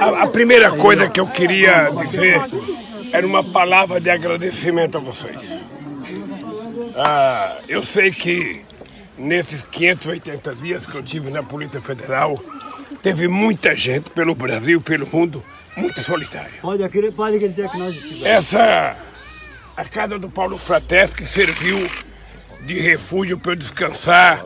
A, a primeira coisa que eu queria dizer era uma palavra de agradecimento a vocês. Ah, eu sei que nesses 580 dias que eu tive na Polícia Federal, teve muita gente pelo Brasil, pelo mundo, muito solitária. Pode, acreditar, pode acreditar que nós estivemos. Essa, a casa do Paulo Frateschi serviu de refúgio para eu descansar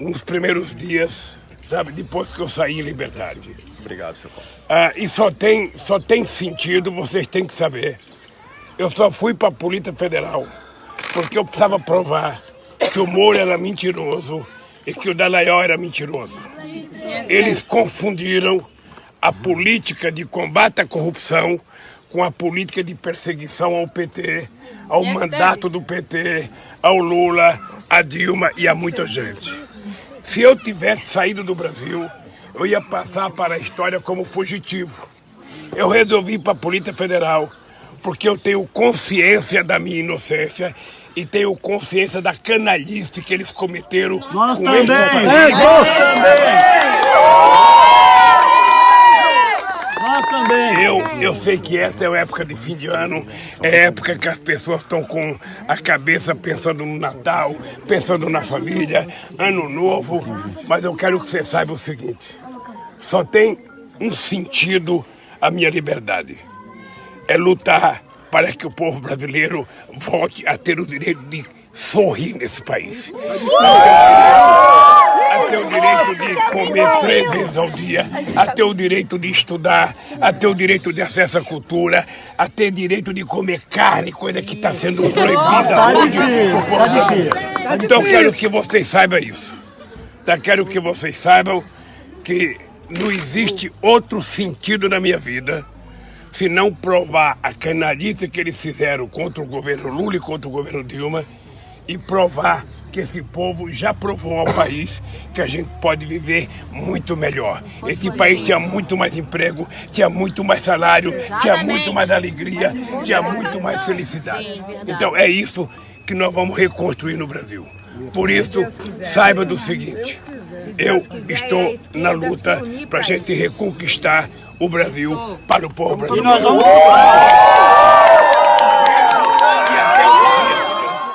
nos primeiros dias, sabe, depois que eu saí em liberdade. Obrigado, seu Paulo. Ah, e só tem, só tem sentido, vocês têm que saber. Eu só fui para a Polícia Federal porque eu precisava provar que o Moro era mentiroso e que o Dallagnol era mentiroso. Eles confundiram a política de combate à corrupção com a política de perseguição ao PT, ao mandato do PT, ao Lula, a Dilma e a muita gente. Se eu tivesse saído do Brasil, eu ia passar para a história como fugitivo. Eu resolvi ir para a Polícia Federal porque eu tenho consciência da minha inocência e tenho consciência da canalice que eles cometeram. Nós também! É, nós também! Nós também! Eu, sei que essa é a época de fim de ano, é época que as pessoas estão com a cabeça pensando no Natal, pensando na família, ano novo, mas eu quero que você saiba o seguinte: só tem um sentido a minha liberdade. É lutar para que o povo brasileiro volte a ter o direito de sorrir nesse país. A ter o direito de comer três vezes ao dia, a ter o direito de estudar, a ter o direito de acesso à cultura, a ter direito de comer carne, coisa que está sendo proibida Tá hoje povo tá tá Então quero que vocês saibam isso. Quero que vocês saibam que não existe outro sentido na minha vida se não provar a canalice que eles fizeram contra o governo Lula e contra o governo Dilma e provar que esse povo já provou ao país que a gente pode viver muito melhor. Esse país tinha muito mais emprego, tinha muito mais salário, tinha muito mais alegria, tinha muito mais felicidade. Então é isso que nós vamos reconstruir no Brasil. Por isso, saiba do seguinte: eu estou na luta para a gente reconquistar o Brasil para o povo E brasileiro. nós vamos.